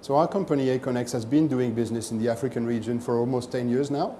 So our company, Aconex, has been doing business in the African region for almost 10 years now.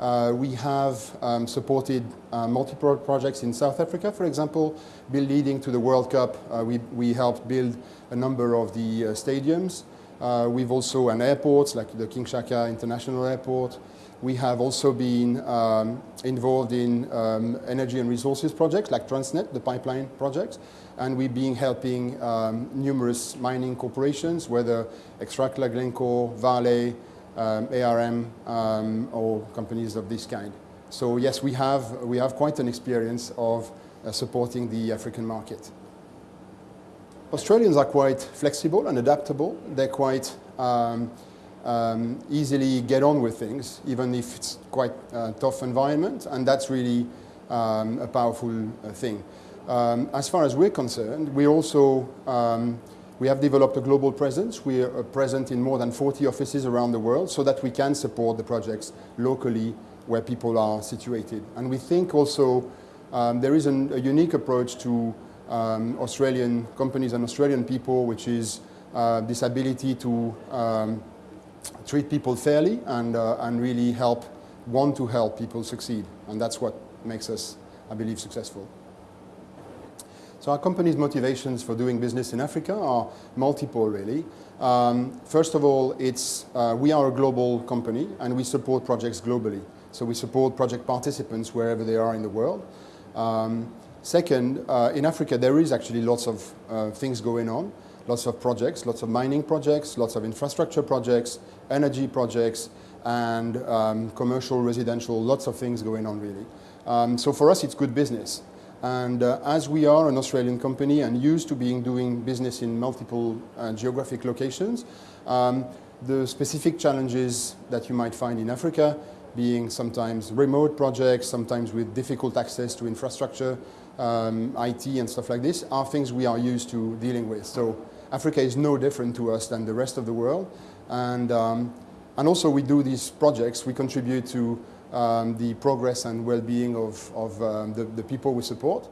Uh, we have um, supported uh, multiple projects in South Africa, for example, leading to the World Cup. Uh, we, we helped build a number of the uh, stadiums. Uh, we've also an airports like the King Shaka International Airport. We have also been um, involved in um, energy and resources projects like Transnet, the pipeline project, and we've been helping um, numerous mining corporations, whether Xstrata, Glencore, Vale, um, ARM, um, or companies of this kind. So yes, we have, we have quite an experience of uh, supporting the African market. Australians are quite flexible and adaptable. They're quite um, um, easily get on with things, even if it's quite a tough environment, and that's really um, a powerful uh, thing. Um, as far as we're concerned, we also um, we have developed a global presence. We are present in more than 40 offices around the world so that we can support the projects locally where people are situated. And we think also um, there is an, a unique approach to um, Australian companies and Australian people, which is uh, this ability to um, treat people fairly and, uh, and really help, want to help people succeed. And that's what makes us, I believe, successful. So our company's motivations for doing business in Africa are multiple, really. Um, first of all, it's, uh, we are a global company and we support projects globally. So we support project participants wherever they are in the world. Um, second, uh, in Africa, there is actually lots of uh, things going on lots of projects, lots of mining projects, lots of infrastructure projects, energy projects, and um, commercial, residential, lots of things going on really. Um, so for us, it's good business. And uh, as we are an Australian company and used to being doing business in multiple uh, geographic locations, um, the specific challenges that you might find in Africa being sometimes remote projects, sometimes with difficult access to infrastructure, um, IT and stuff like this, are things we are used to dealing with. So Africa is no different to us than the rest of the world. And, um, and also we do these projects, we contribute to um, the progress and well-being of, of um, the, the people we support.